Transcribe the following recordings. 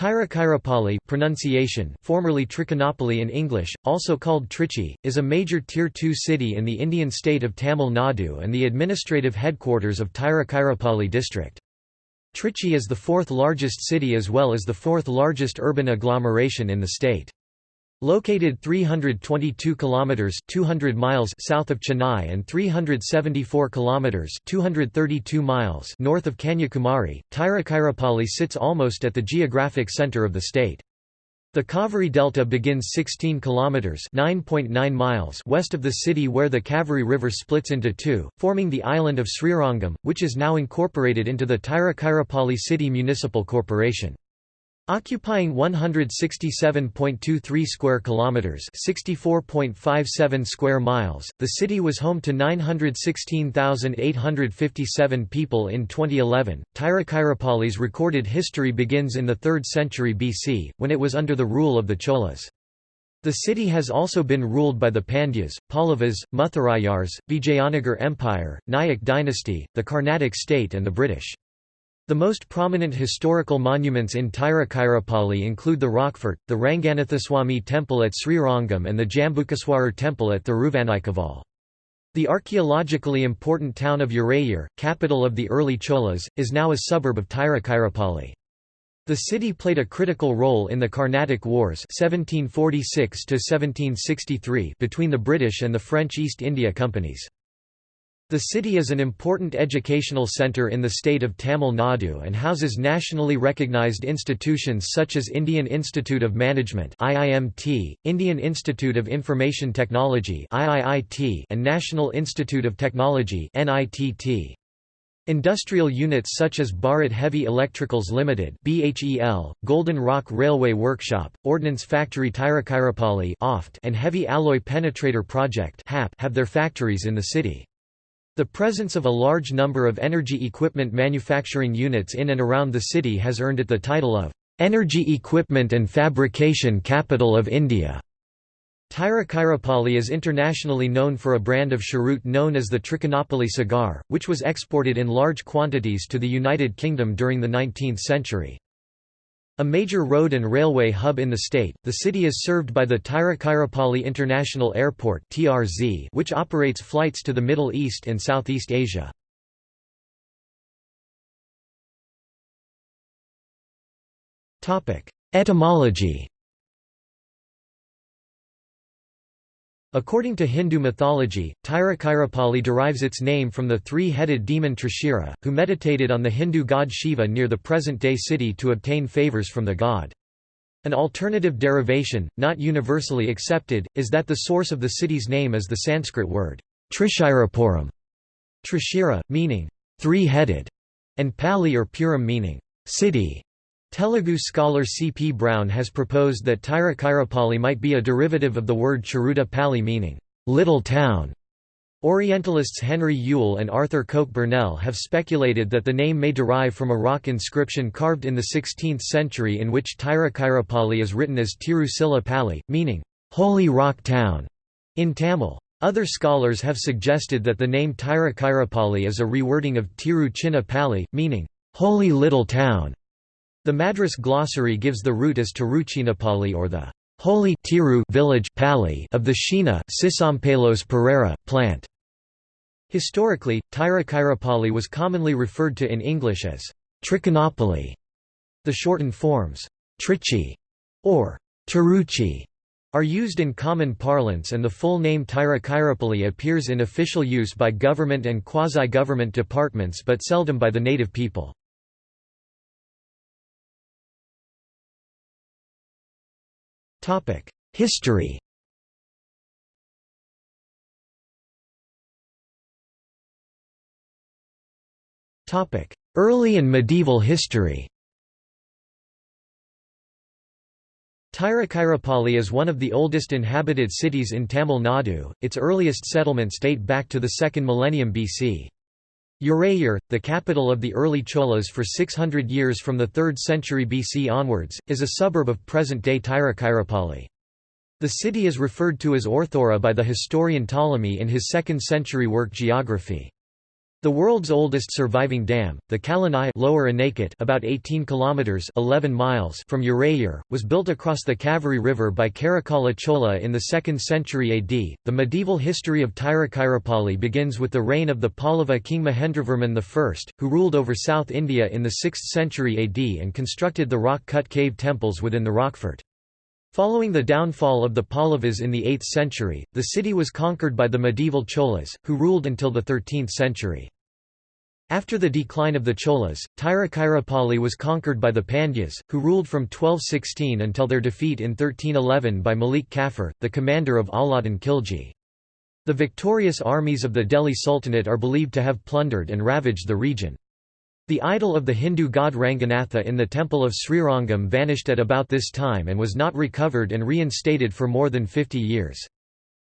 Tiruchirappalli pronunciation, formerly Trichinopoly in English, also called Trichy, is a major Tier 2 city in the Indian state of Tamil Nadu and the administrative headquarters of Tiruchirappalli district. Trichy is the fourth largest city as well as the fourth largest urban agglomeration in the state. Located 322 kilometers 200 miles south of Chennai and 374 kilometers 232 miles north of Kanyakumari, Tiruchirappalli sits almost at the geographic center of the state. The Kaveri Delta begins 16 kilometers (9.9 miles) west of the city where the Kaveri River splits into two, forming the island of Srirangam, which is now incorporated into the Tiruchirappalli City Municipal Corporation. Occupying 167.23 square kilometers, 64.57 square miles, the city was home to 916,857 people in 2011. Tiruchirappalli's recorded history begins in the 3rd century BC, when it was under the rule of the Cholas. The city has also been ruled by the Pandyas, Pallavas, Mutharayars, Vijayanagar Empire, Nayak dynasty, the Carnatic state and the British. The most prominent historical monuments in Tiruchirappalli include the Rockfort, the Ranganathaswamy temple at Srirangam and the Jambukeswarar temple at Thiruvannaikaval. The archaeologically important town of Urayur, capital of the early Cholas, is now a suburb of Tiruchirappalli. The city played a critical role in the Carnatic Wars 1746 between the British and the French East India Companies. The city is an important educational centre in the state of Tamil Nadu and houses nationally recognised institutions such as Indian Institute of Management IIMT, Indian Institute of Information Technology IIIT, and National Institute of Technology NITT. Industrial units such as Bharat Heavy Electricals Limited (BHEL), Golden Rock Railway Workshop, Ordnance Factory Tiruchirappalli and Heavy Alloy Penetrator Project have their factories in the city. The presence of a large number of energy equipment manufacturing units in and around the city has earned it the title of, "...energy equipment and fabrication capital of India." Tiruchirappalli is internationally known for a brand of cheroot known as the Trichinopoly cigar, which was exported in large quantities to the United Kingdom during the 19th century. A major road and railway hub in the state, the city is served by the Tiruchirappalli International Airport (TRZ), which operates flights to the Middle East and Southeast Asia. Topic: Etymology According to Hindu mythology, Tiruchirappalli derives its name from the three-headed demon Trishira, who meditated on the Hindu god Shiva near the present-day city to obtain favours from the god. An alternative derivation, not universally accepted, is that the source of the city's name is the Sanskrit word Trishirapuram, Trishira, meaning three-headed, and Pali or Puram meaning city. Telugu scholar C. P. Brown has proposed that Tiruchirappalli might be a derivative of the word Cheruta Pali meaning, little town. Orientalists Henry Yule and Arthur Coke Burnell have speculated that the name may derive from a rock inscription carved in the 16th century in which Tiruchirappalli is written as Tirusila Pali, meaning, holy rock town, in Tamil. Other scholars have suggested that the name Tiruchirappalli is a rewording of Tiru Chinna Pali, meaning, holy little town. The Madras glossary gives the root as Tiruchinapalli or the holy Tiru village Pali of the Shina Cissampelos pareira, plant. Historically, Tiruchirappalli was commonly referred to in English as Trichinopoly. The shortened forms, Trichy or Tiruchi, are used in common parlance and the full name Tiruchirappalli appears in official use by government and quasi-government departments but seldom by the native people. History. Early and medieval history. Tiruchirappalli is one of the oldest inhabited cities in Tamil Nadu, its earliest settlements date back to the 2nd millennium BC. Urayur, the capital of the early Cholas for 600 years from the 3rd century BC onwards, is a suburb of present-day Tiruchirappalli. The city is referred to as Orthora by the historian Ptolemy in his 2nd century work Geography. The world's oldest surviving dam, the Kallanai Lower Anicut, about 18 kilometers (11 miles) from Uraiyur, was built across the Kaveri River by Karikala Chola in the 2nd century AD. The medieval history of Tiruchirappalli begins with the reign of the Pallava king Mahendravarman I, who ruled over South India in the 6th century AD and constructed the rock-cut cave temples within the rockfort. Following the downfall of the Pallavas in the 8th century, the city was conquered by the medieval Cholas, who ruled until the 13th century. After the decline of the Cholas, Tiruchirappalli was conquered by the Pandyas, who ruled from 1216 until their defeat in 1311 by Malik Kafur, the commander of Alauddin Khilji. The victorious armies of the Delhi Sultanate are believed to have plundered and ravaged the region. The idol of the Hindu god Ranganatha in the temple of Srirangam vanished at about this time and was not recovered and reinstated for more than 50 years.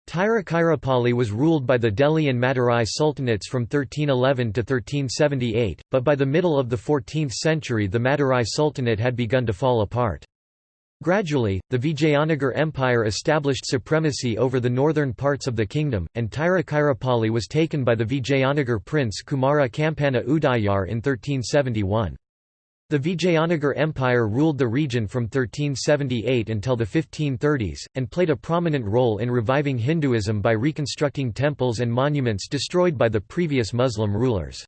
Tiruchirappalli was ruled by the Delhi and Madurai sultanates from 1311 to 1378, but by the middle of the 14th century the Madurai Sultanate had begun to fall apart. Gradually, the Vijayanagar Empire established supremacy over the northern parts of the kingdom, and Tiruchirappalli was taken by the Vijayanagar prince Kumara Kampana Udayar in 1371. The Vijayanagar Empire ruled the region from 1378 until the 1530s, and played a prominent role in reviving Hinduism by reconstructing temples and monuments destroyed by the previous Muslim rulers.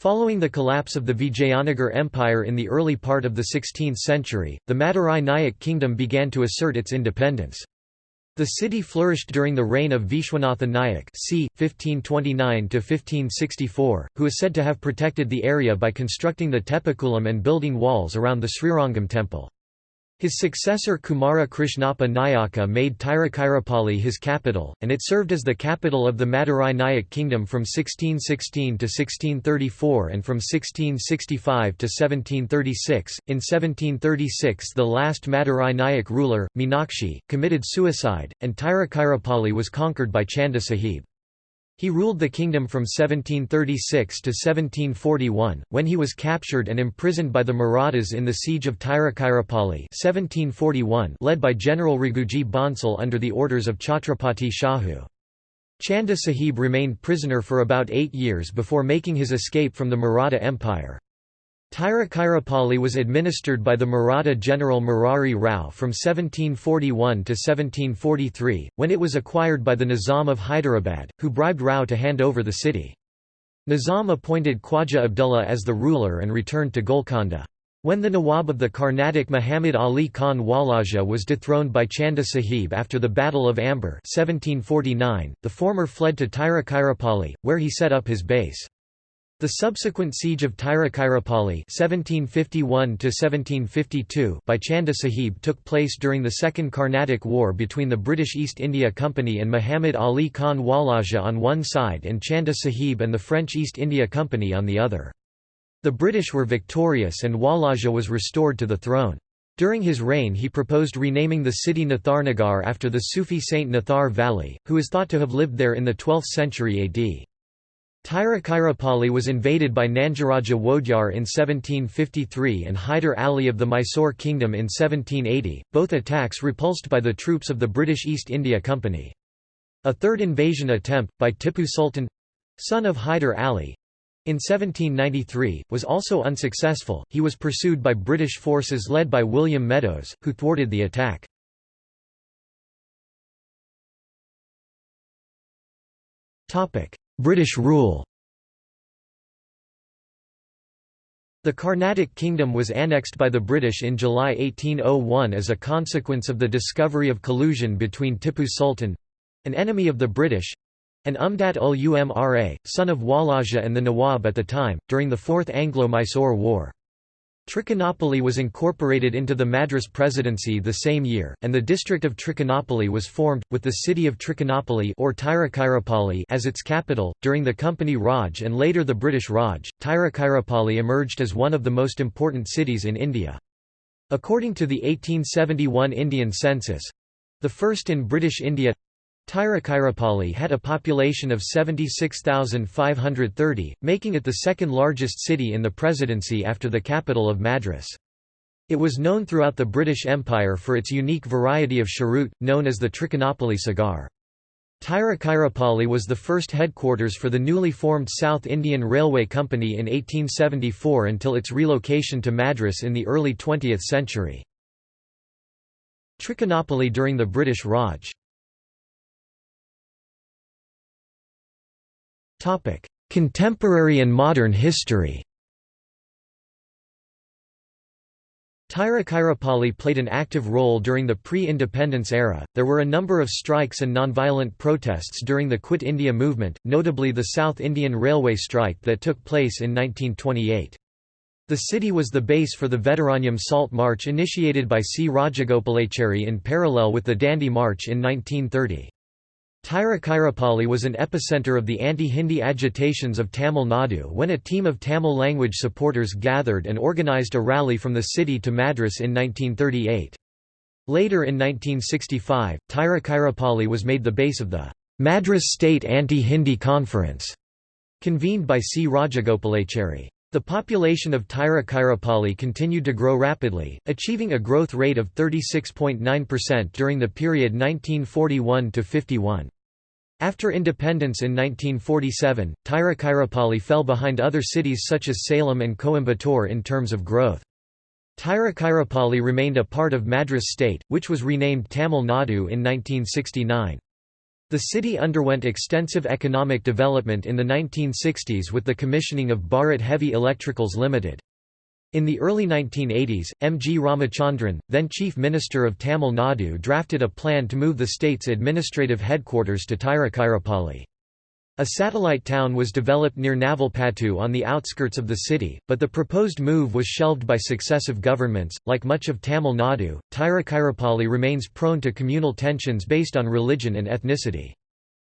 Following the collapse of the Vijayanagar Empire in the early part of the 16th century, the Madurai Nayak kingdom began to assert its independence. The city flourished during the reign of Vishwanatha Nayak c. 1529–1564, who is said to have protected the area by constructing the Teppakulam and building walls around the Srirangam temple. His successor Kumara Krishnappa Nayaka made Tiruchirappalli his capital, and it served as the capital of the Madurai Nayak kingdom from 1616 to 1634 and from 1665 to 1736. In 1736 the last Madurai Nayak ruler, Meenakshi, committed suicide, and Tiruchirappalli was conquered by Chanda Sahib. He ruled the kingdom from 1736 to 1741, when he was captured and imprisoned by the Marathas in the siege of Tiruchirappalli 1741 led by General Raghuji Bhonsle under the orders of Chhatrapati Shahu. Chanda Sahib remained prisoner for about eight years before making his escape from the Maratha Empire. Tiruchirappalli was administered by the Maratha general Murari Rao from 1741 to 1743, when it was acquired by the Nizam of Hyderabad, who bribed Rao to hand over the city. Nizam appointed Khwaja Abdullah as the ruler and returned to Golconda. When the Nawab of the Carnatic Muhammad Ali Khan Walaja was dethroned by Chanda Sahib after the Battle of Ambur 1749, the former fled to Tiruchirappalli, where he set up his base. The subsequent siege of Tiruchirappalli (1751–1752) by Chanda Sahib took place during the Second Carnatic War between the British East India Company and Muhammad Ali Khan Walaja on one side and Chanda Sahib and the French East India Company on the other. The British were victorious and Walaja was restored to the throne. During his reign he proposed renaming the city Natharnagar after the Sufi saint Nathar Vali, who is thought to have lived there in the 12th century AD. Tiruchirappalli was invaded by Nandjaraja Wodyar in 1753 and Hyder Ali of the Mysore Kingdom in 1780, both attacks repulsed by the troops of the British East India Company. A third invasion attempt, by Tipu Sultan—son of Hyder Ali, in 1793, was also unsuccessful, he was pursued by British forces led by William Meadows, who thwarted the attack. British rule The Carnatic Kingdom was annexed by the British in July 1801 as a consequence of the discovery of collusion between Tipu Sultan—an enemy of the British—and Umdat ul Umra, son of Walaja and the Nawab at the time, during the Fourth Anglo-Mysore War. Trichinopoly was incorporated into the Madras Presidency the same year, and the district of Trichinopoly was formed, with the city of Trichinopoly or Tiruchirappalli as its capital. During the Company Raj and later the British Raj, Tiruchirappalli emerged as one of the most important cities in India. According to the 1871 Indian census—the first in British India Tiruchirappalli had a population of 76,530, making it the second largest city in the presidency after the capital of Madras. It was known throughout the British Empire for its unique variety of cheroot, known as the Trichinopoly cigar. Tiruchirappalli was the first headquarters for the newly formed South Indian Railway Company in 1874 until its relocation to Madras in the early 20th century. Trichinopoly during the British Raj Contemporary and modern history Tiruchirappalli played an active role during the pre-independence era. There were a number of strikes and nonviolent protests during the Quit India movement, notably the South Indian Railway strike that took place in 1928. The city was the base for the Vedaranyam Salt March initiated by C. Rajagopalachari in parallel with the Dandi March in 1930. Tiruchirappalli was an epicenter of the anti-Hindi agitations of Tamil Nadu when a team of Tamil-language supporters gathered and organized a rally from the city to Madras in 1938. Later in 1965, Tiruchirappalli was made the base of the Madras State Anti-Hindi Conference, convened by C. Rajagopalachari. The population of Tiruchirappalli continued to grow rapidly, achieving a growth rate of 36.9% during the period 1941–51. After independence in 1947, Tiruchirappalli fell behind other cities such as Salem and Coimbatore in terms of growth. Tiruchirappalli remained a part of Madras state, which was renamed Tamil Nadu in 1969. The city underwent extensive economic development in the 1960s with the commissioning of Bharat Heavy Electricals Limited. In the early 1980s, M. G. Ramachandran, then Chief Minister of Tamil Nadu drafted a plan to move the state's administrative headquarters to Tiruchirappalli. A satellite town was developed near Navalpattu on the outskirts of the city, but the proposed move was shelved by successive governments. Like much of Tamil Nadu, Tiruchirappalli remains prone to communal tensions based on religion and ethnicity.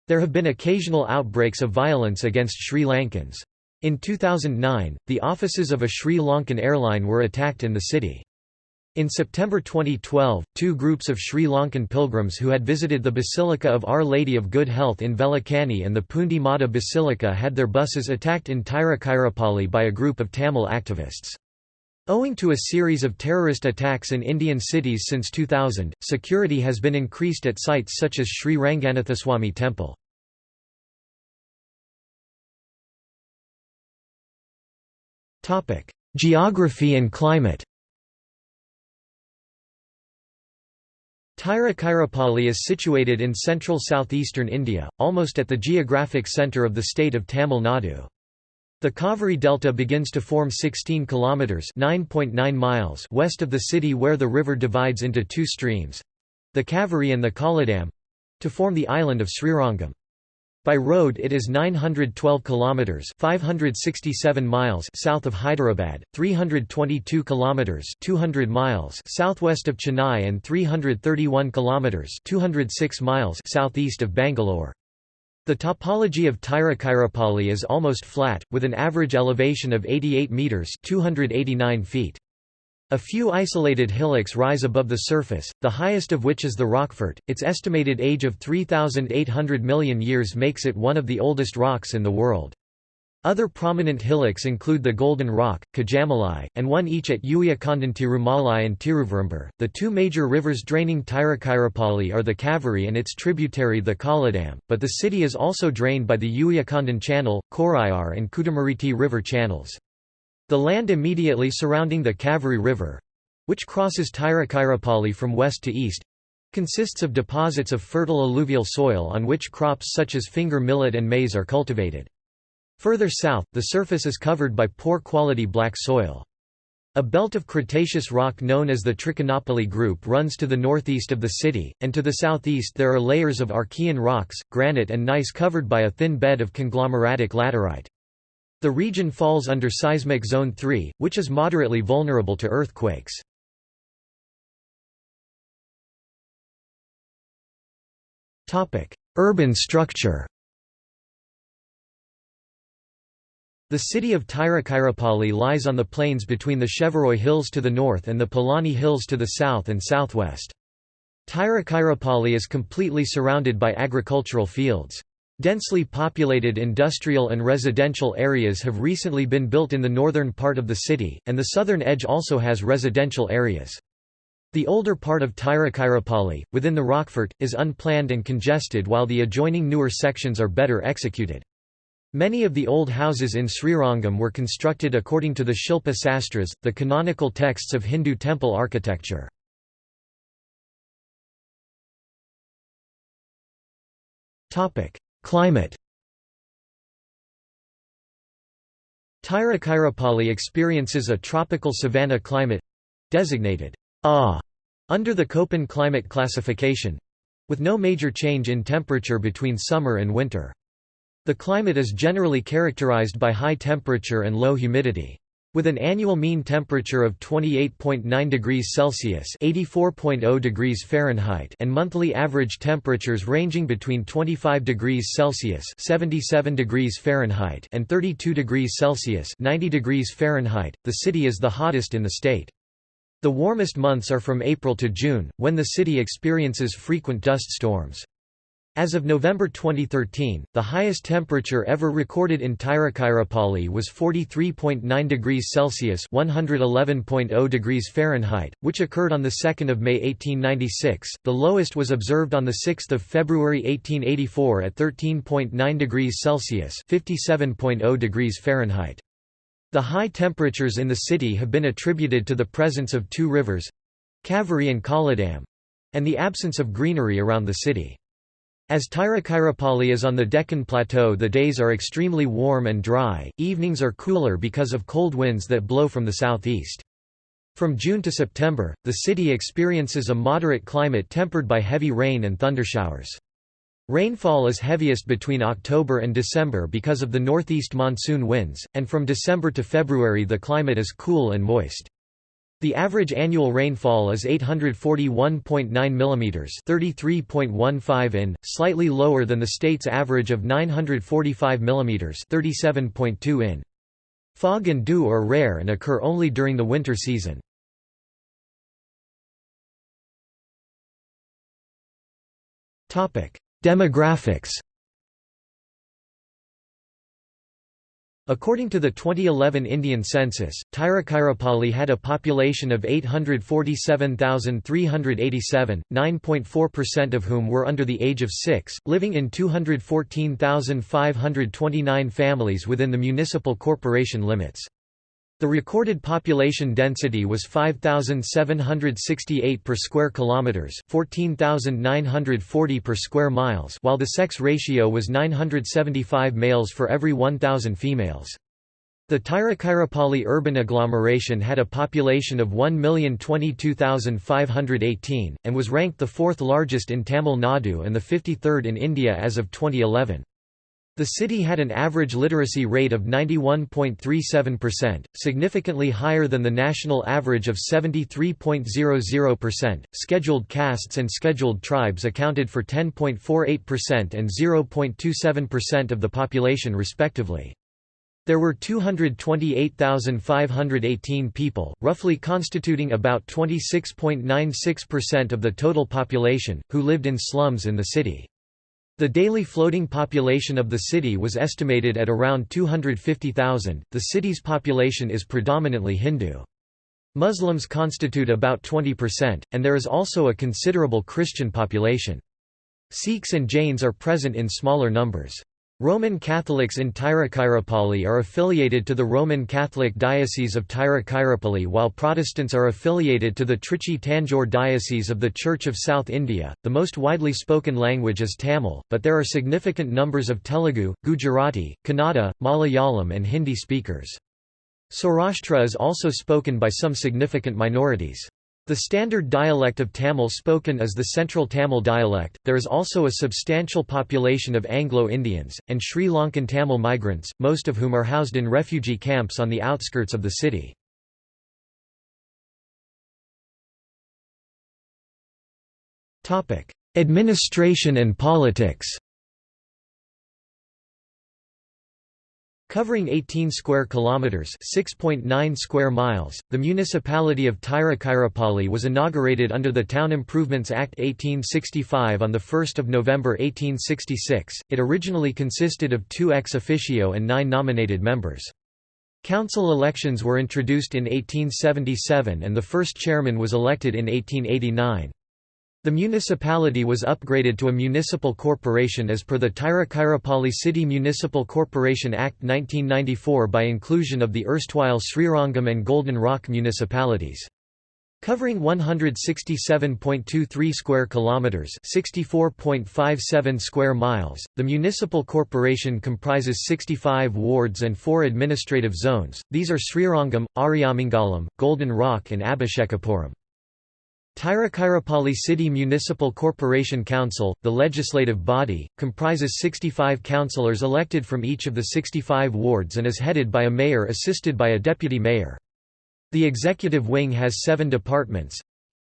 There have been occasional outbreaks of violence against Sri Lankans. In 2009, the offices of a Sri Lankan airline were attacked in the city. In September 2012, two groups of Sri Lankan pilgrims who had visited the Basilica of Our Lady of Good Health in Velankanni and the Pundi Mata Basilica had their buses attacked in Tiruchirappalli by a group of Tamil activists. Owing to a series of terrorist attacks in Indian cities since 2000, security has been increased at sites such as Sri Ranganathaswamy Temple. Geography and climate Tiruchirappalli is situated in central southeastern India, almost at the geographic centre of the state of Tamil Nadu. The Kaveri Delta begins to form 16 kilometers (9.9 miles) west of the city where the river divides into two streams—the Kaveri and the Kollidam to form the island of Srirangam. By road it is 912 kilometers 567 miles south of Hyderabad, 322 kilometers 200 miles southwest of Chennai and 331 kilometers 206 miles southeast of Bangalore. The topology of Tiruchirappalli is almost flat with an average elevation of 88 meters 289 feet. A few isolated hillocks rise above the surface, the highest of which is the Rockfort. Its estimated age of 3,800 million years makes it one of the oldest rocks in the world. Other prominent hillocks include the Golden Rock, Kajamalai, and one each at Uyyakandam Tirumalai and Tiruvarambur. The two major rivers draining Tiruchirappalli are the Kaveri and its tributary the Kollidam, but the city is also drained by the Uyyakandam Channel, Korayar and Kudamariti River channels. The land immediately surrounding the Kaveri River—which crosses Tiruchirappalli from west to east—consists of deposits of fertile alluvial soil on which crops such as finger millet and maize are cultivated. Further south, the surface is covered by poor quality black soil. A belt of Cretaceous rock known as the Trichinopoly Group runs to the northeast of the city, and to the southeast there are layers of Archean rocks, granite and gneiss covered by a thin bed of conglomeratic laterite. The region falls under seismic zone 3, which is moderately vulnerable to earthquakes. Urban structure The city of Tiruchirappalli lies on the plains between the Shevaroy Hills to the north and the Palani Hills to the south and southwest. Tiruchirappalli is completely surrounded by agricultural fields. Densely populated industrial and residential areas have recently been built in the northern part of the city, and the southern edge also has residential areas. The older part of Tiruchirappalli, within the Rockfort, is unplanned and congested while the adjoining newer sections are better executed. Many of the old houses in Srirangam were constructed according to the Shilpa Sastras, the canonical texts of Hindu temple architecture. Climate Tiruchirappalli experiences a tropical savanna climate—designated A under the Köppen climate classification—with no major change in temperature between summer and winter. The climate is generally characterized by high temperature and low humidity. With an annual mean temperature of 28.9 degrees Celsius (84.0 degrees Fahrenheit) and monthly average temperatures ranging between 25 degrees Celsius (77 degrees Fahrenheit) and 32 degrees Celsius (90 degrees Fahrenheit), the city is the hottest in the state. The warmest months are from April to June, when the city experiences frequent dust storms. As of November 2013, the highest temperature ever recorded in Tiruchirappalli was 43.9 degrees Celsius (111.0 degrees Fahrenheit), which occurred on the 2nd of May 1896. The lowest was observed on the 6th of February 1884 at 13.9 degrees Celsius (57.0 degrees Fahrenheit). The high temperatures in the city have been attributed to the presence of two rivers, Kaveri and Kollidam, and the absence of greenery around the city. As Tiruchirappalli is on the Deccan Plateau the days are extremely warm and dry, evenings are cooler because of cold winds that blow from the southeast. From June to September, the city experiences a moderate climate tempered by heavy rain and thundershowers. Rainfall is heaviest between October and December because of the northeast monsoon winds, and from December to February the climate is cool and moist. The average annual rainfall is 841.9 mm 33.15 in, slightly lower than the state's average of 945 mm 37.2 in. Fog and dew are rare and occur only during the winter season. Demographics According to the 2011 Indian census, Tiruchirappalli had a population of 847,387, 9.4% of whom were under the age of 6, living in 214,529 families within the municipal corporation limits. The recorded population density was 5768 per square kilometers, 14940 per square miles, while the sex ratio was 975 males for every 1000 females. The Tiruchirappalli urban agglomeration had a population of 1,022,518, and was ranked the fourth largest in Tamil Nadu and the 53rd in India as of 2011. The city had an average literacy rate of 91.37%, significantly higher than the national average of 73.00%. Scheduled castes and scheduled tribes accounted for 10.48% and 0.27% of the population respectively. There were 228,518 people, roughly constituting about 26.96% of the total population, who lived in slums in the city. The daily floating population of the city was estimated at around 250,000. The city's population is predominantly Hindu. Muslims constitute about 20%, and there is also a considerable Christian population. Sikhs and Jains are present in smaller numbers. Roman Catholics in Tiruchirappalli are affiliated to the Roman Catholic Diocese of Tiruchirappalli while Protestants are affiliated to the Trichy Tanjore Diocese of the Church of South India. The most widely spoken language is Tamil, but there are significant numbers of Telugu, Gujarati, Kannada, Malayalam and Hindi speakers. Saurashtra is also spoken by some significant minorities. The standard dialect of Tamil spoken is the Central Tamil dialect. There is also a substantial population of Anglo-Indians and Sri Lankan Tamil migrants, most of whom are housed in refugee camps on the outskirts of the city. Administration and politics. Covering 18 square kilometers, 6.9 square miles, the municipality of Tiruchirappalli was inaugurated under the Town Improvements Act 1865 on the 1st of November 1866. It originally consisted of 2 ex officio and 9 nominated members. Council elections were introduced in 1877 and the first chairman was elected in 1889. The municipality was upgraded to a municipal corporation as per the Tiruchirappalli City Municipal Corporation Act 1994 by inclusion of the erstwhile Srirangam and Golden Rock municipalities. Covering 167.23 square kilometers, 64.57 square miles, the municipal corporation comprises 65 wards and 4 administrative zones. These are Srirangam, Ariyamangalam, Golden Rock and Abhishekapuram. Tiruchirappalli City Municipal Corporation Council, the legislative body, comprises 65 councillors elected from each of the 65 wards and is headed by a mayor assisted by a deputy mayor. The executive wing has seven departments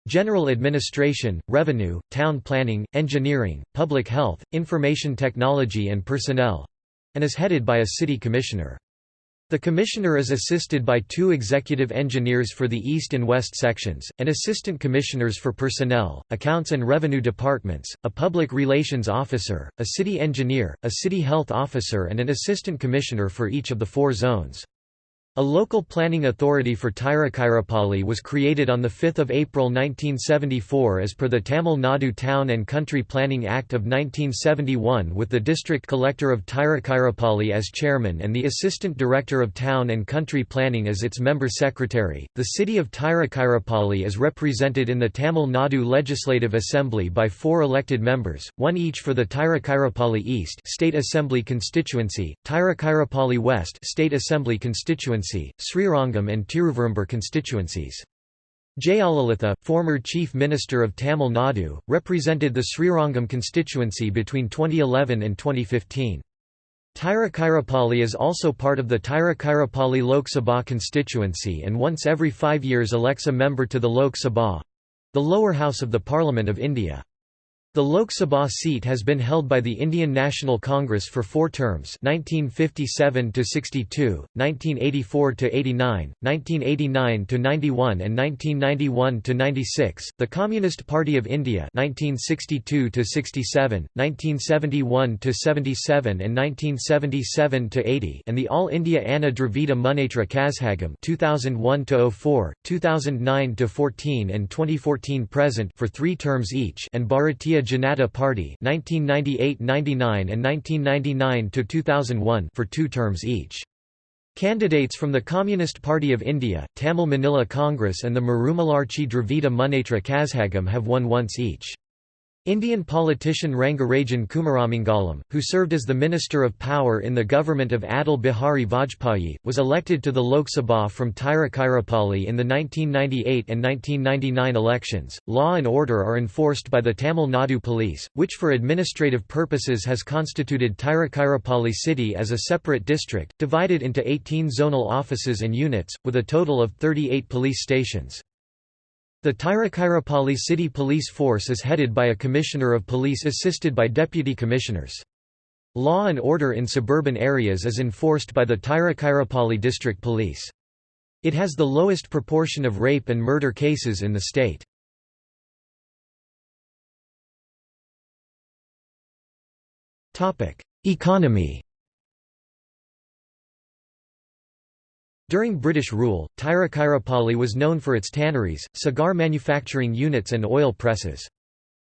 General Administration, Revenue, Town Planning, Engineering, Public Health, Information Technology and Personnel and is headed by a city commissioner. The Commissioner is assisted by two executive engineers for the East and West sections, and assistant commissioners for personnel, accounts and revenue departments, a public relations officer, a city engineer, a city health officer and an assistant commissioner for each of the four zones. A local planning authority for Tiruchirappalli was created on 5 April 1974 as per the Tamil Nadu Town and Country Planning Act of 1971 with the District Collector of Tiruchirappalli as chairman and the Assistant Director of Town and Country Planning as its member secretary. The city of Tiruchirappalli is represented in the Tamil Nadu Legislative Assembly by four elected members, one each for the Tiruchirappalli East State Assembly constituency, Tiruchirappalli West State Assembly constituency constituency, Srirangam and Tiruvurumbar constituencies. Jayalalitha, former Chief Minister of Tamil Nadu, represented the Srirangam constituency between 2011 and 2015. Tiruchirappalli is also part of the Tiruchirappalli Lok Sabha constituency and once every five years elects a member to the Lok Sabha—the lower house of the Parliament of India. The Lok Sabha seat has been held by the Indian National Congress for four terms 1957–62, 1984–89, 1989–91 and 1991–96, the Communist Party of India 1962–67, 1971–77 and 1977–80 and the All India Anna Dravida Munnetra Kazhagam 2001–04, 2009–14 and 2014–present for three terms each and Bharatiya Janata Party 1998–99 and 1999–2001 for two terms each. Candidates from the Communist Party of India, Tamil Maanila Congress and the Marumalarchi Dravida Munnetra Kazhagam have won once each. Indian politician Rangarajan Kumaramangalam, who served as the Minister of Power in the government of Atal Bihari Vajpayee, was elected to the Lok Sabha from Tiruchirappalli in the 1998 and 1999 elections. Law and order are enforced by the Tamil Nadu Police, which for administrative purposes has constituted Tiruchirappalli city as a separate district, divided into 18 zonal offices and units, with a total of 38 police stations. The Tiruchirappalli City Police Force is headed by a Commissioner of Police assisted by Deputy Commissioners. Law and order in suburban areas is enforced by the Tiruchirappalli District Police. It has the lowest proportion of rape and murder cases in the state. Economy During British rule, Tiruchirappalli was known for its tanneries, cigar manufacturing units and oil presses.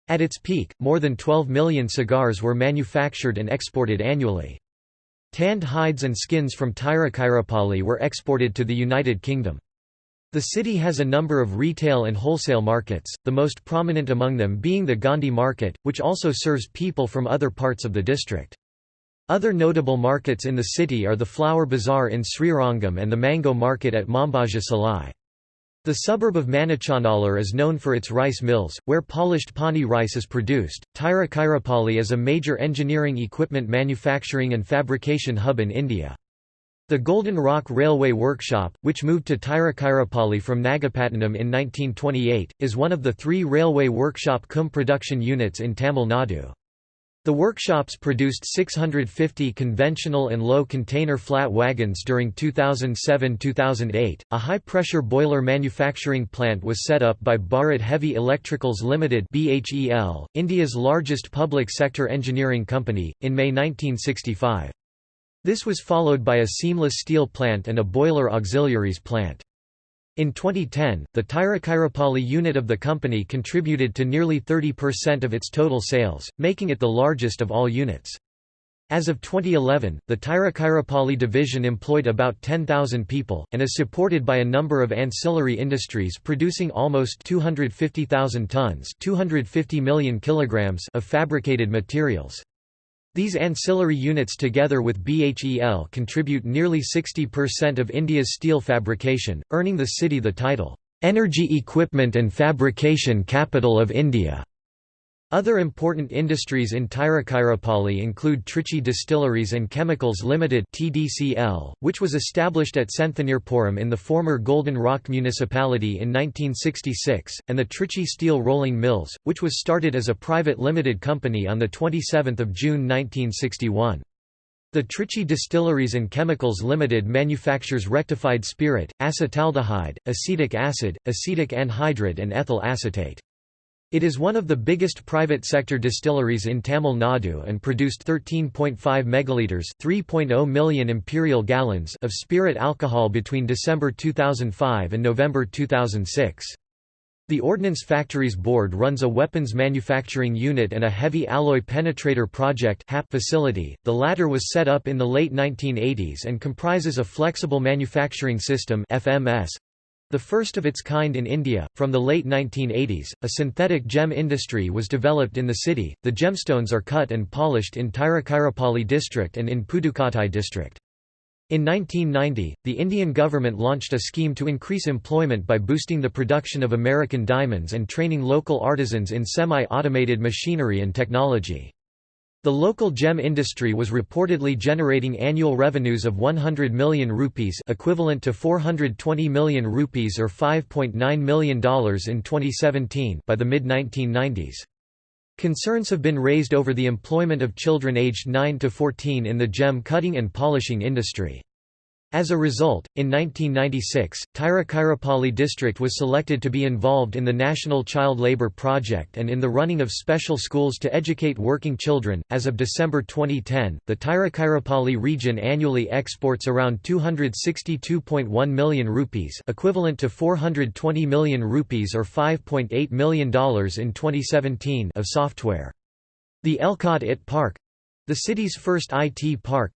At its peak, more than 12 million cigars were manufactured and exported annually. Tanned hides and skins from Tiruchirappalli were exported to the United Kingdom. The city has a number of retail and wholesale markets, the most prominent among them being the Gandhi Market, which also serves people from other parts of the district. Other notable markets in the city are the Flower Bazaar in Srirangam and the Mango Market at Mambaja Salai. The suburb of Manachanallur is known for its rice mills, where polished ponni rice is produced. Tiruchirappalli is a major engineering equipment manufacturing and fabrication hub in India. The Golden Rock Railway Workshop, which moved to Tiruchirappalli from Nagapattinam in 1928, is one of the three railway workshop CUM production units in Tamil Nadu. The workshops produced 650 conventional and low container flat wagons during 2007-2008. A high-pressure boiler manufacturing plant was set up by Bharat Heavy Electricals Limited (BHEL), India's largest public sector engineering company, in May 1965. This was followed by a seamless steel plant and a boiler auxiliaries plant. In 2010, the Tiruchirappalli unit of the company contributed to nearly 30% of its total sales, making it the largest of all units. As of 2011, the Tiruchirappalli division employed about 10,000 people, and is supported by a number of ancillary industries producing almost 250,000 tons 250 million kilograms of fabricated materials. These ancillary units together with BHEL contribute nearly 60% of India's steel fabrication, earning the city the title, "'Energy Equipment and Fabrication Capital of India'". Other important industries in Tiruchirappalli include Trichy Distilleries and Chemicals Limited (TDCL), which was established at Senthanirpuram in the former Golden Rock municipality in 1966, and the Trichy Steel Rolling Mills, which was started as a private limited company on the 27th of June 1961. The Trichy Distilleries and Chemicals Limited manufactures rectified spirit, acetaldehyde, acetic acid, acetic anhydride and ethyl acetate. It is one of the biggest private sector distilleries in Tamil Nadu and produced 13.5 megalitres (3.0 million imperial gallons) of spirit alcohol between December 2005 and November 2006. The Ordnance Factories Board runs a weapons manufacturing unit and a heavy alloy penetrator project facility. The latter was set up in the late 1980s and comprises a flexible manufacturing system (FMS) the first of its kind in India, from the late 1980s, a synthetic gem industry was developed in the city. The gemstones are cut and polished in Tiruchirappalli district and in Pudukkottai district. In 1990, the Indian government launched a scheme to increase employment by boosting the production of American diamonds and training local artisans in semi-automated machinery and technology. The local gem industry was reportedly generating annual revenues of 100 million rupees equivalent to 420 million rupees or $5.9 million in 2017 by the mid-1990s. Concerns have been raised over the employment of children aged 9 to 14 in the gem cutting and polishing industry. As a result, in 1996, Tiruchirappalli district was selected to be involved in the National Child Labour Project and in the running of special schools to educate working children. As of December 2010, the Tiruchirappalli region annually exports around 262.1 million rupees, equivalent to 420 million rupees or $5.8 million in 2017 of software. The Elcot IT Park, the city's first IT park,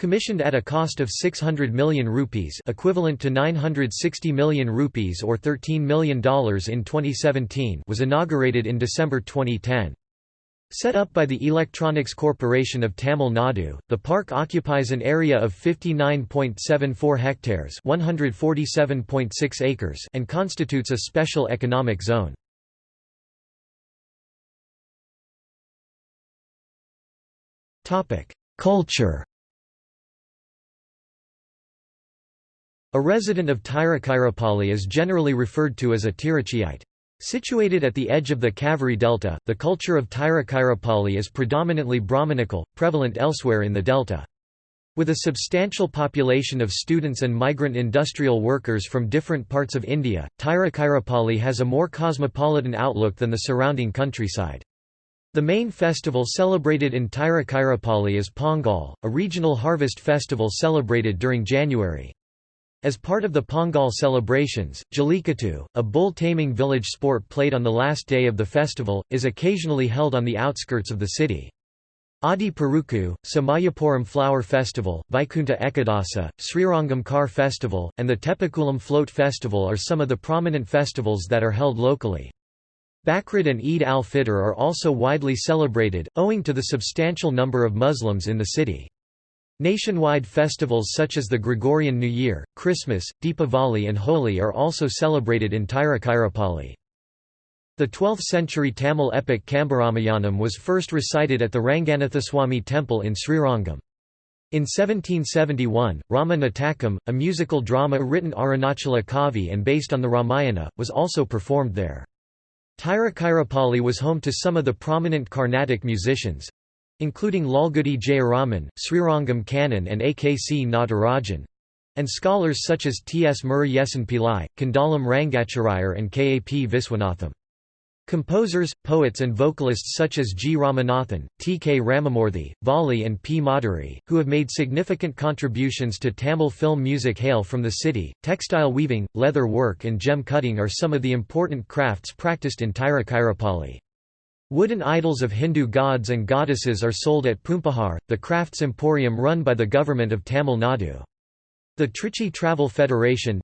Commissioned at a cost of 600 million rupees equivalent to 960 million rupees or $13 million in 2017 was inaugurated in December 2010. Set up by the Electronics Corporation of Tamil Nadu, the park occupies an area of 59.74 hectares 147.6 acres and constitutes a special economic zone. Culture A resident of Tiruchirappalli is generally referred to as a Tiruchiite. Situated at the edge of the Kaveri Delta, the culture of Tiruchirappalli is predominantly Brahmanical, prevalent elsewhere in the delta. With a substantial population of students and migrant industrial workers from different parts of India, Tiruchirappalli has a more cosmopolitan outlook than the surrounding countryside. The main festival celebrated in Tiruchirappalli is Pongal, a regional harvest festival celebrated during January. As part of the Pongal celebrations, Jallikattu, a bull-taming village sport played on the last day of the festival, is occasionally held on the outskirts of the city. Adi Perukku, Samayapuram Flower Festival, Vaikunta Ekadasi, Srirangam Car Festival, and the Teppakulam Float Festival are some of the prominent festivals that are held locally. Bakrid and Eid al-Fitr are also widely celebrated, owing to the substantial number of Muslims in the city. Nationwide festivals such as the Gregorian New Year, Christmas, Deepavali and Holi are also celebrated in Tiruchirappalli. The 12th-century Tamil epic Kambaramayanam was first recited at the Ranganathaswamy temple in Srirangam. In 1771, Rama Natakam, a musical drama written Arunachala Kavi and based on the Ramayana, was also performed there. Tiruchirappalli was home to some of the prominent Carnatic musicians, including Lalgudi Jayaraman, Srirangam Kannan and AKC Natarajan and scholars such as T. S. Murray Pillai, Kandalam Rangacharayar and K. A. P. Viswanathan. Composers, poets and vocalists such as G. Ramanathan, T. K. Ramamurthy, Vaali and P. Maduri, who have made significant contributions to Tamil film music hail from the city. Textile weaving, leather work and gem cutting are some of the important crafts practiced in Tiruchirappalli. Wooden idols of Hindu gods and goddesses are sold at Poompuhar, the crafts emporium run by the government of Tamil Nadu. The Trichy Travel Federation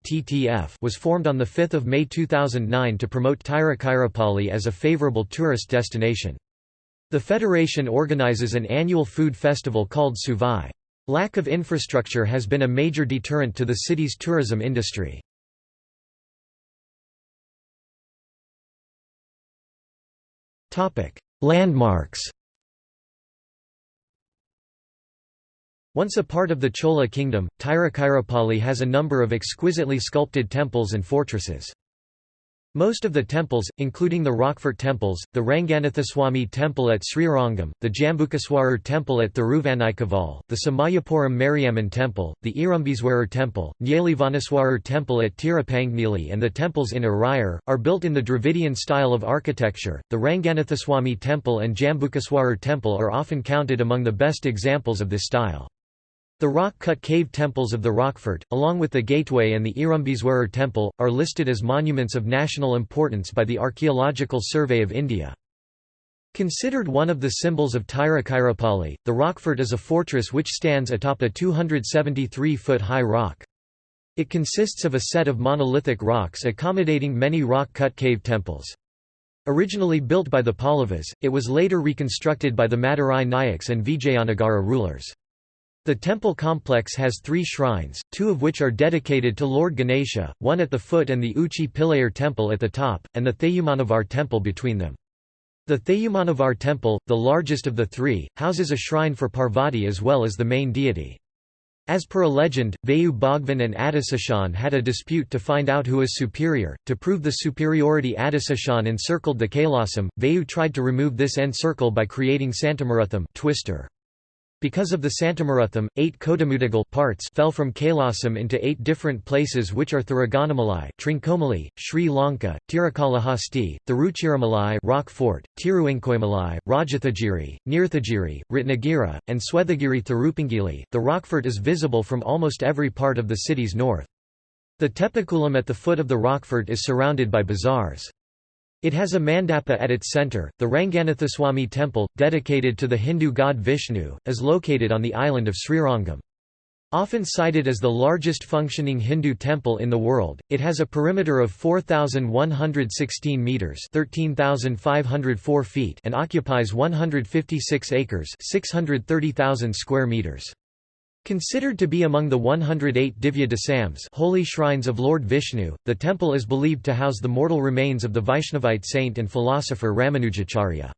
was formed on 5 May 2009 to promote Tiruchirappalli as a favourable tourist destination. The federation organises an annual food festival called Suvai. Lack of infrastructure has been a major deterrent to the city's tourism industry. Landmarks Once a part of the Chola kingdom, Tiruchirappalli has a number of exquisitely sculpted temples and fortresses. Most of the temples, including the Rockfort temples, the Ranganathaswamy temple at Srirangam, the Jambukeswarar temple at Thiruvannaikaval, the Samayapuram Mariamman temple, the Irumbiswarar temple, Nyalivanaswarar temple at Tirupangmili and the temples in Arayar, are built in the Dravidian style of architecture. The Ranganathaswamy temple and Jambukeswarar temple are often counted among the best examples of this style. The rock-cut cave temples of the Rockfort, along with the Gateway and the Irumbiswarar temple, are listed as monuments of national importance by the Archaeological Survey of India. Considered one of the symbols of Tiruchirappalli, the Rockfort is a fortress which stands atop a 273-foot-high rock. It consists of a set of monolithic rocks accommodating many rock-cut cave temples. Originally built by the Pallavas, it was later reconstructed by the Madurai Nayaks and Vijayanagara rulers. The temple complex has three shrines, two of which are dedicated to Lord Ganesha, one at the foot and the Uchi Pillayar temple at the top, and the Thayumanavar temple between them. The Thayumanavar temple, the largest of the three, houses a shrine for Parvati as well as the main deity. As per a legend, Vayu and Adiseshan had a dispute to find out who is superior. To prove the superiority Adiseshan encircled the Kailasam, Vayu tried to remove this encircle by creating Santamaratham twister. Because of the Santamaratham, eight Kodamudigal parts fell from Kailasam into eight different places which are Thiruganamalai, Trincomalee, Sri Lanka, Tirukalahasti, Thiruchiramalai Rock Fort, Tiruinkoimalai, Rajathagiri, Nirthagiri, Ratnagiri, and Swethagiri Thirupangili. The Rockfort is visible from almost every part of the city's north. The Tepakulam at the foot of the Rockfort is surrounded by bazaars. It has a mandapa at its center. The Ranganathaswamy temple, dedicated to the Hindu god Vishnu, is located on the island of Srirangam. Often cited as the largest functioning Hindu temple in the world, it has a perimeter of 4,116 metres 13,504 feet and occupies 156 acres 630,000 square metres. Considered to be among the 108 Divya Desams holy shrines of Lord Vishnu, the temple is believed to house the mortal remains of the Vaishnavite saint and philosopher Ramanujacharya.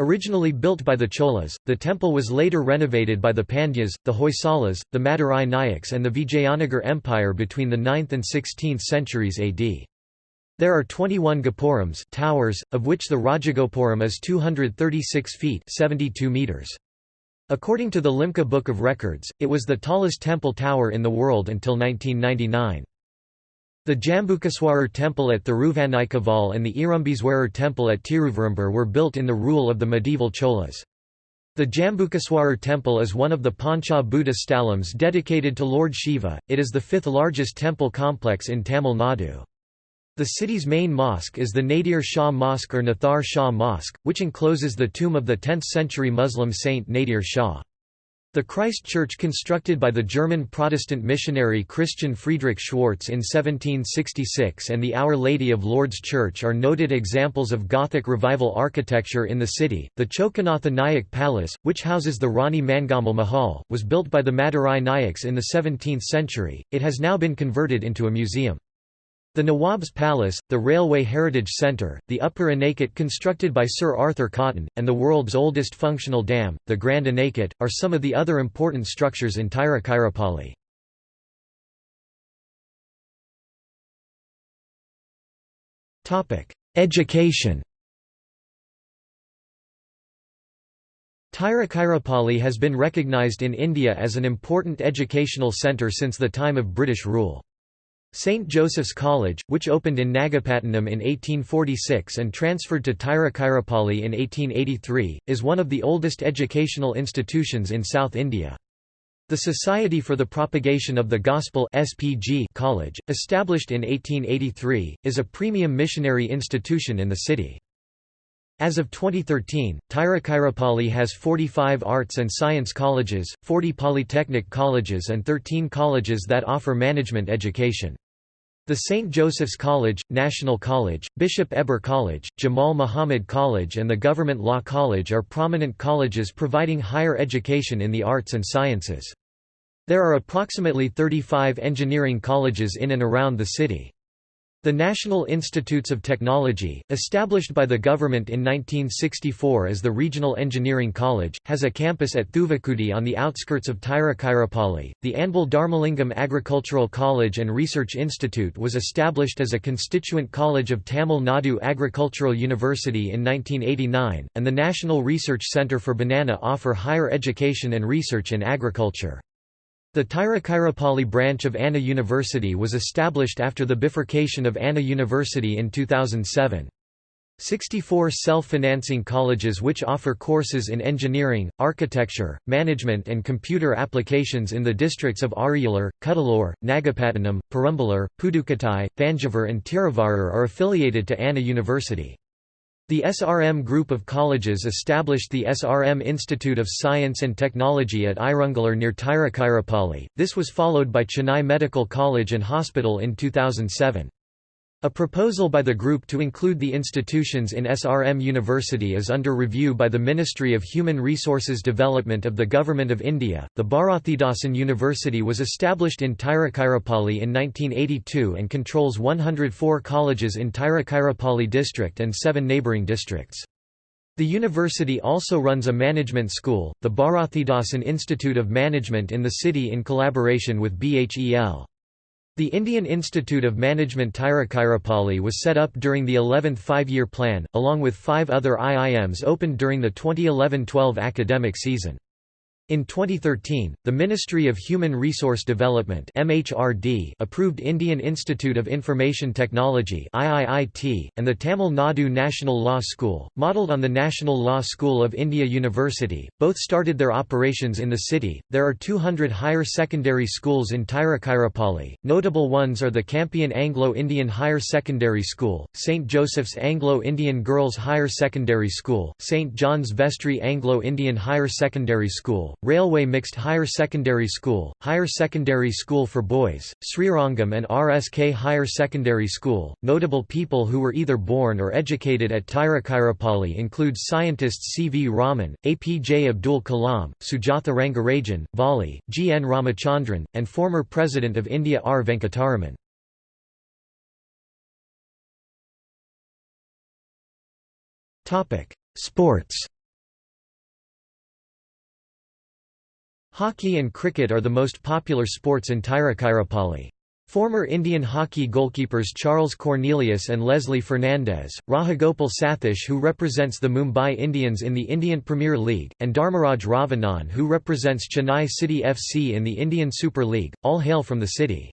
Originally built by the Cholas, the temple was later renovated by the Pandyas, the Hoysalas, the Madurai Nayaks and the Vijayanagar Empire between the 9th and 16th centuries AD. There are 21 gopurams towers, of which the Rajagopuram is 236 feet 72 meters. According to the Limca Book of Records, it was the tallest temple tower in the world until 1999. The Jambukeswarar temple at Thiruvannaikaval and the Irumbiswarar temple at Tiruvarambur were built in the rule of the medieval Cholas. The Jambukeswarar temple is one of the Pancha Bhoota stalams dedicated to Lord Shiva, it is the fifth largest temple complex in Tamil Nadu. The city's main mosque is the Nadir Shah Mosque or Nathar Shah Mosque, which encloses the tomb of the 10th-century Muslim saint Nadir Shah. The Christ Church constructed by the German Protestant missionary Christian Friedrich Schwartz in 1766 and the Our Lady of Lourdes Church are noted examples of Gothic revival architecture in the city. The Chokanatha Nayak Palace, which houses the Rani Mangamal Mahal, was built by the Madurai Nayaks in the 17th century. It has now been converted into a museum. The Nawab's Palace, the Railway Heritage Centre, the Upper Anaicut constructed by Sir Arthur Cotton, and the world's oldest functional dam, the Grand Anaicut, are some of the other important structures in Tiruchirappalli. Education Tiruchirappalli has been recognised in India as an important educational centre since the time of British rule. St. Joseph's College, which opened in Nagapattinam in 1846 and transferred to Tiruchirappalli in 1883, is one of the oldest educational institutions in South India. The Society for the Propagation of the Gospel SPG College, established in 1883, is a premium missionary institution in the city. As of 2013, Tiruchirappalli has 45 arts and science colleges, 40 polytechnic colleges and 13 colleges that offer management education. The St. Joseph's College, National College, Bishop Heber College, Jamal Muhammad College and the Government Law College are prominent colleges providing higher education in the arts and sciences. There are approximately 35 engineering colleges in and around the city. The National Institutes of Technology, established by the government in 1964 as the Regional Engineering College, has a campus at Thuvakudi on the outskirts of Tiruchirappalli. The Anbil Dharmalingam Agricultural College and Research Institute was established as a constituent college of Tamil Nadu Agricultural University in 1989, and the National Research Centre for Banana offer higher education and research in agriculture. The Tiruchirappalli branch of Anna University was established after the bifurcation of Anna University in 2007. 64 self-financing colleges which offer courses in engineering, architecture, management and computer applications in the districts of Ariyalur, Cuddalore, Nagapattinam, Perambalur, Pudukkottai, Thanjavur and Tiruvarur are affiliated to Anna University. The SRM group of colleges established the SRM Institute of Science and Technology at Irungalur near Tiruchirappalli, this was followed by Chennai Medical College and Hospital in 2007. A proposal by the group to include the institutions in SRM University is under review by the Ministry of Human Resources Development of the Government of India. The Bharathidasan University was established in Tiruchirappalli in 1982 and controls 104 colleges in Tiruchirappalli district and seven neighbouring districts. The university also runs a management school, the Bharathidasan Institute of Management in the city in collaboration with BHEL. The Indian Institute of Management Tiruchirappalli was set up during the 11th five-year plan, along with five other IIMs opened during the 2011–12 academic season. In 2013, the Ministry of Human Resource Development (MHRD) approved Indian Institute of Information Technology (IIIT) and the Tamil Nadu National Law School, modelled on the National Law School of India University. Both started their operations in the city. There are 200 higher secondary schools in Tiruchirappalli. Notable ones are the Campion Anglo-Indian Higher Secondary School, St Joseph's Anglo-Indian Girls Higher Secondary School, St John's Vestry Anglo-Indian Higher Secondary School, Railway Mixed Higher Secondary School, Higher Secondary School for Boys, Srirangam and RSK Higher Secondary School. Notable people who were either born or educated at Tiruchirappalli include scientists C. V. Raman, APJ Abdul Kalam, Sujatha Rangarajan, Vaali, G. N. Ramachandran, and former President of India R. Venkataraman. Sports Hockey and cricket are the most popular sports in Tiruchirappalli. Former Indian hockey goalkeepers Charles Cornelius and Leslie Fernandez, Rajagopal Sathish who represents the Mumbai Indians in the Indian Premier League, and Dharmaraj Ravanan who represents Chennai City FC in the Indian Super League, all hail from the city.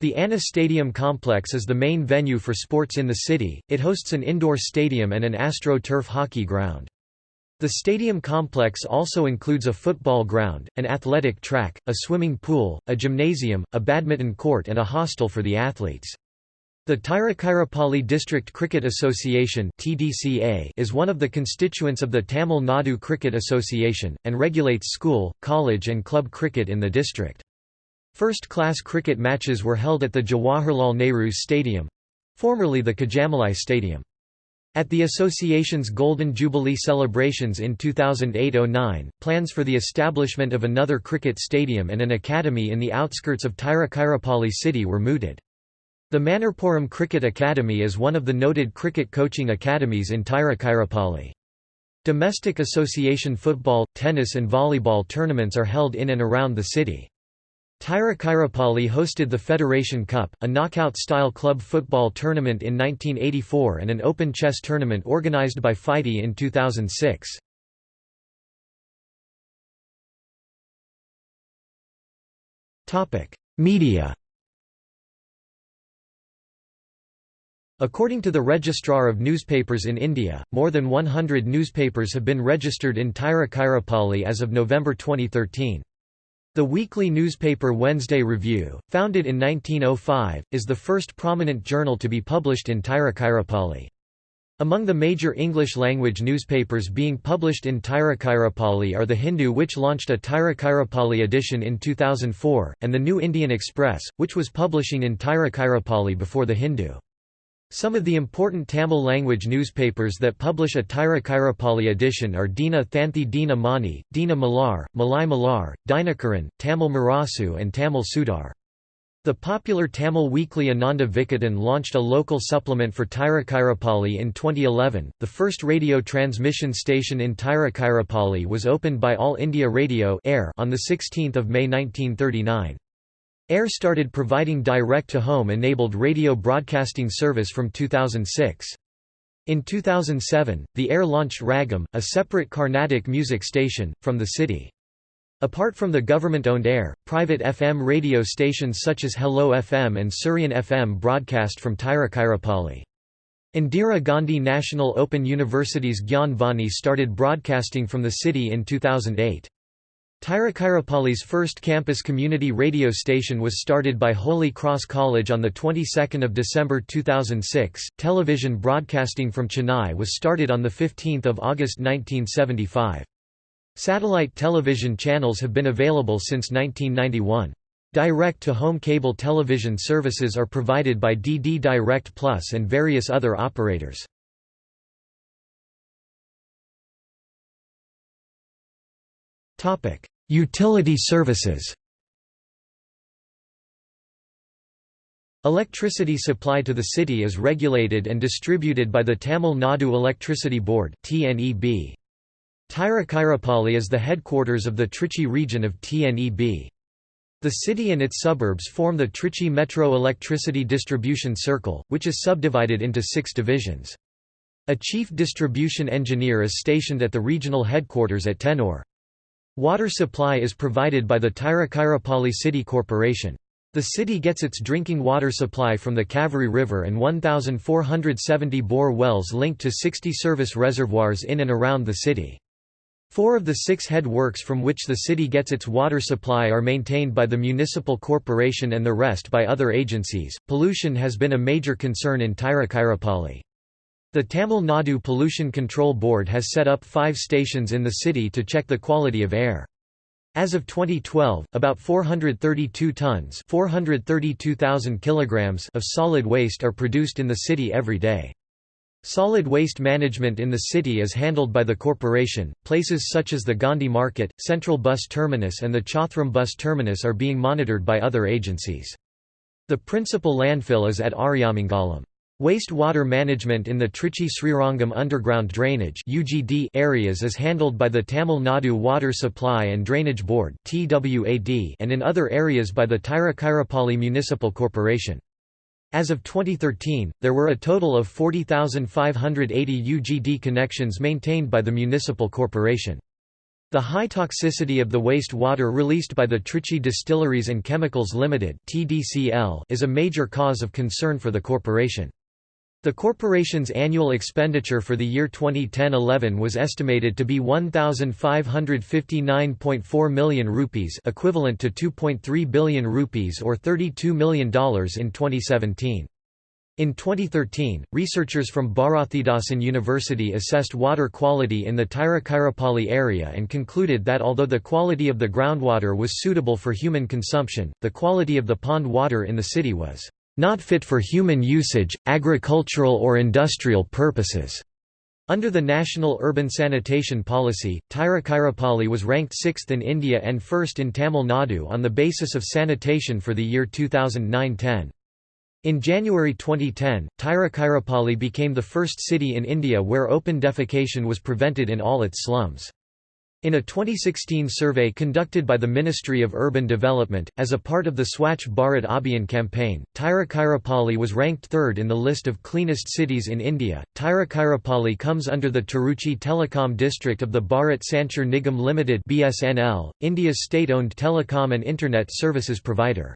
The Anna Stadium complex is the main venue for sports in the city, it hosts an indoor stadium and an AstroTurf hockey ground. The stadium complex also includes a football ground, an athletic track, a swimming pool, a gymnasium, a badminton court and a hostel for the athletes. The Tiruchirappalli District Cricket Association is one of the constituents of the Tamil Nadu Cricket Association, and regulates school, college and club cricket in the district. First-class cricket matches were held at the Jawaharlal Nehru Stadium—formerly the Kajamalai Stadium. At the association's Golden Jubilee celebrations in 2008–09, plans for the establishment of another cricket stadium and an academy in the outskirts of Tiruchirappalli city were mooted. The Manarpuram Cricket Academy is one of the noted cricket coaching academies in Tiruchirappalli. Domestic association football, tennis and volleyball tournaments are held in and around the city. Tiruchirappalli hosted the Federation Cup, a knockout-style club football tournament in 1984 and an open chess tournament organized by FIDE in 2006. Media According to the Registrar of Newspapers in India, more than 100 newspapers have been registered in Tiruchirappalli as of November 2013. The weekly newspaper Wednesday Review, founded in 1905, is the first prominent journal to be published in Tiruchirappalli. Among the major English-language newspapers being published in Tiruchirappalli are The Hindu which launched a Tiruchirappalli edition in 2004, and The New Indian Express, which was publishing in Tiruchirappalli before The Hindu. Some of the important Tamil language newspapers that publish a Tiruchirappalli edition are Dina Thanthi Dina Mani, Dina Malar, Malai Malar, Dinakaran, Tamil Murasu and Tamil Sudar. The popular Tamil weekly Ananda Vikatan launched a local supplement for Tiruchirappalli in 2011. The first radio transmission station in Tiruchirappalli was opened by All India Radio Air on the 16th of May 1939. AIR started providing direct-to-home enabled radio broadcasting service from 2006. In 2007, the AIR launched Ragam, a separate Carnatic music station, from the city. Apart from the government-owned AIR, private FM radio stations such as Hello FM and Suryan FM broadcast from Tiruchirappalli. Indira Gandhi National Open University's Gyan Vani started broadcasting from the city in 2008. Tiruchirappalli's first campus community radio station was started by Holy Cross College on the 22nd of December 2006. Television broadcasting from Chennai was started on the 15th of August 1975. Satellite television channels have been available since 1991. Direct-to-home cable television services are provided by DD Direct Plus and various other operators. Utility services Electricity supply to the city is regulated and distributed by the Tamil Nadu Electricity Board (TNEB). Tiruchirappalli is the headquarters of the Trichy region of TNEB. The city and its suburbs form the Trichy Metro Electricity Distribution Circle, which is subdivided into six divisions. A chief distribution engineer is stationed at the regional headquarters at Tennur. Water supply is provided by the Tiruchirappalli City Corporation. The city gets its drinking water supply from the Kaveri River and 1,470 bore wells linked to 60 service reservoirs in and around the city. Four of the six head works from which the city gets its water supply are maintained by the municipal corporation and the rest by other agencies. Pollution has been a major concern in Tiruchirappalli. The Tamil Nadu Pollution Control Board has set up five stations in the city to check the quality of air. As of 2012, about 432 tons 432,000 kilograms of solid waste are produced in the city every day. Solid waste management in the city is handled by the corporation. Places such as the Gandhi Market, Central Bus Terminus, and the Chathram Bus Terminus are being monitored by other agencies. The principal landfill is at Ariyamangalam. Waste-water management in the Trichy-Srirangam underground drainage areas is handled by the Tamil Nadu Water Supply and Drainage Board and in other areas by the Tiruchirappalli Municipal Corporation. As of 2013, there were a total of 40,580 UGD connections maintained by the municipal corporation. The high toxicity of the waste water released by the Trichy Distilleries and Chemicals Limited is a major cause of concern for the corporation. The corporation's annual expenditure for the year 2010-11 was estimated to be 1559.4 million rupees, equivalent to 2.3 billion rupees or $32 million in 2017. In 2013, researchers from Bharathidasan University assessed water quality in the Tiruchirappalli area and concluded that although the quality of the groundwater was suitable for human consumption, the quality of the pond water in the city was not fit for human usage, agricultural or industrial purposes. Under the National Urban Sanitation Policy, Tiruchirappalli was ranked 6th in India and 1st in Tamil Nadu on the basis of sanitation for the year 2009–10. In January 2010, Tiruchirappalli became the first city in India where open defecation was prevented in all its slums. In a 2016 survey conducted by the Ministry of Urban Development, as a part of the Swachh Bharat Abhiyan campaign, Tiruchirappalli was ranked third in the list of cleanest cities in India. Tiruchirappalli comes under the Tiruchi Telecom district of the Bharat Sanchar Nigam Limited (BSNL), India's state-owned telecom and internet services provider.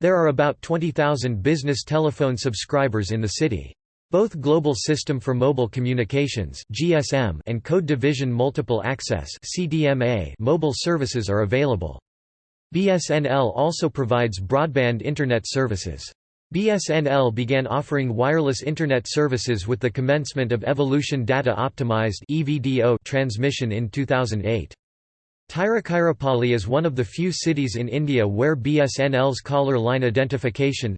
There are about 20,000 business telephone subscribers in the city. Both Global System for Mobile Communications (GSM) and Code Division Multiple Access (CDMA) mobile services are available. BSNL also provides broadband internet services. BSNL began offering wireless internet services with the commencement of Evolution Data Optimized (EVDO) transmission in 2008. Tiruchirappalli is one of the few cities in India where BSNL's Caller Line Identification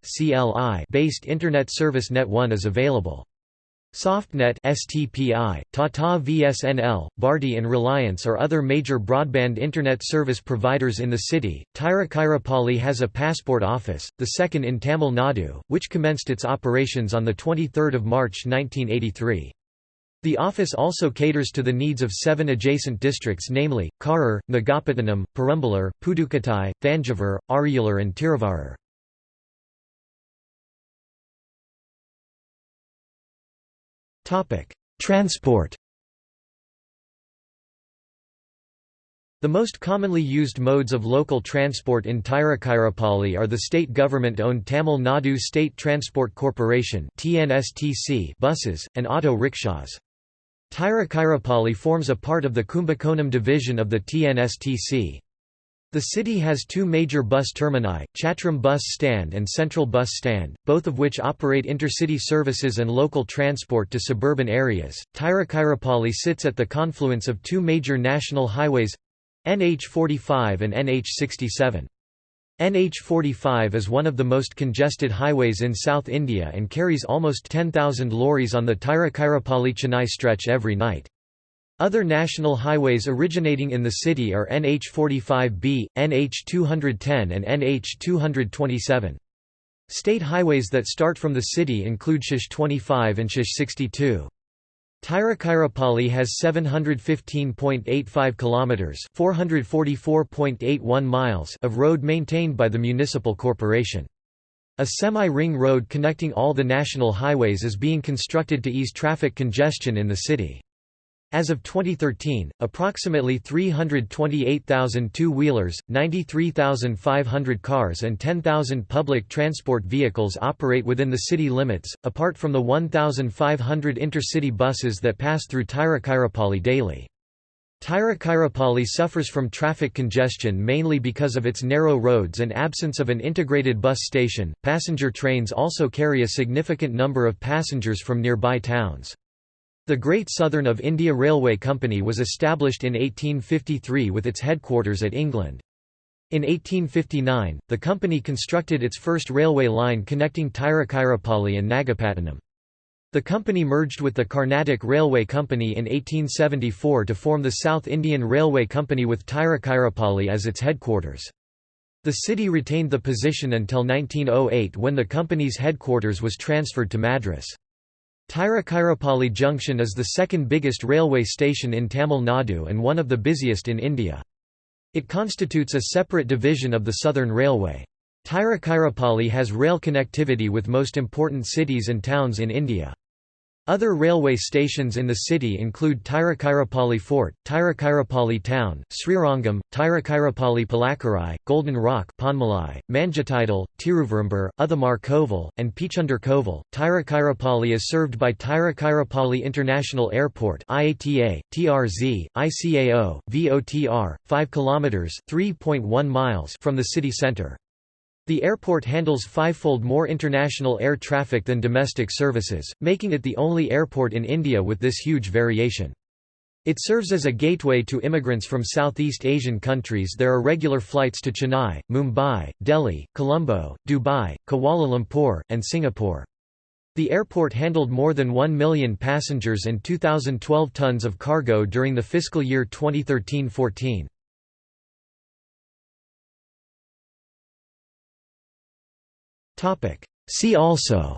based Internet service Net1 is available. SoftNet STPI, Tata VSNL, Bharti and Reliance are other major broadband Internet service providers in the city. Tiruchirappalli has a passport office, the second in Tamil Nadu, which commenced its operations on 23 March 1983. The office also caters to the needs of seven adjacent districts namely, Karur, Nagapattinam, Perambalur, Pudukkottai, Thanjavur, Ariyalur and Tiruvarur. Transport The most commonly used modes of local transport in Tiruchirappalli are the state government-owned Tamil Nadu State Transport Corporation buses, and auto rickshaws. Tiruchirappalli forms a part of the Kumbakonam division of the TNSTC. The city has two major bus termini, Chatram Bus Stand and Central Bus Stand, both of which operate intercity services and local transport to suburban areas. Tiruchirappalli sits at the confluence of two major national highways NH 45 and NH 67. NH45 is one of the most congested highways in South India and carries almost 10,000 lorries on the Tiruchirappalli-Chennai stretch every night. Other national highways originating in the city are NH45B, NH210 and NH227. State highways that start from the city include SH 25 and SH 62. Tiruchirappalli has 715.85 kilometers, 444.81 miles of road maintained by the municipal corporation. A semi-ring road connecting all the national highways is being constructed to ease traffic congestion in the city. As of 2013, approximately 328,000 two-wheelers, 93,500 cars and 10,000 public transport vehicles operate within the city limits, apart from the 1,500 intercity buses that pass through Tiruchirappalli daily. Tiruchirappalli suffers from traffic congestion mainly because of its narrow roads and absence of an integrated bus station. Passenger trains also carry a significant number of passengers from nearby towns. The Great Southern of India Railway Company was established in 1853 with its headquarters at England. In 1859, the company constructed its first railway line connecting Tiruchirappalli and Nagapattinam. The company merged with the Carnatic Railway Company in 1874 to form the South Indian Railway Company with Tiruchirappalli as its headquarters. The city retained the position until 1908 when the company's headquarters was transferred to Madras. Tiruchirappalli Junction is the second biggest railway station in Tamil Nadu and one of the busiest in India. It constitutes a separate division of the Southern Railway. Tiruchirappalli has rail connectivity with most important cities and towns in India. Other railway stations in the city include Tiruchirappalli Fort, Tiruchirappalli Town, Srirangam, Tiruchirappalli Palakkarai, Golden Rock Ponmalai, Manjatidal, Tiruvarambur, Uthimar Koval, and Pichundur Koval. Tiruchirappalli is served by Tiruchirappalli International Airport IATA, TRZ, ICAO, VOTR, 5 km 3.1 miles from the city centre. The airport handles fivefold more international air traffic than domestic services, making it the only airport in India with this huge variation. It serves as a gateway to immigrants from Southeast Asian countries there are regular flights to Chennai, Mumbai, Delhi, Colombo, Dubai, Kuala Lumpur, and Singapore. The airport handled more than 1 million passengers and 2,012 tons of cargo during the fiscal year 2013–14. See also.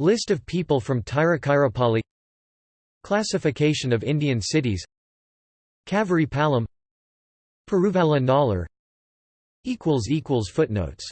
List of people from Tiruchirappalli Classification of Indian cities. Kaveri Palam. Peruvalla Nallar Footnotes